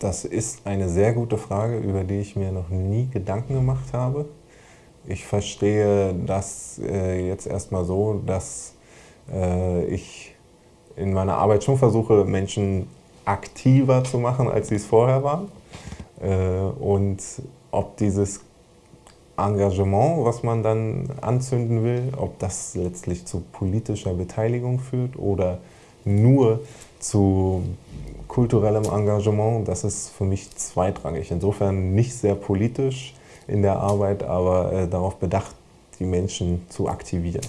Das ist eine sehr gute Frage, über die ich mir noch nie Gedanken gemacht habe. Ich verstehe das äh, jetzt erstmal so, dass äh, ich in meiner Arbeit schon versuche, Menschen aktiver zu machen, als sie es vorher waren. Äh, und ob dieses Engagement, was man dann anzünden will, ob das letztlich zu politischer Beteiligung führt oder nur zu kulturellem Engagement, das ist für mich zweitrangig. Insofern nicht sehr politisch in der Arbeit, aber äh, darauf bedacht, die Menschen zu aktivieren.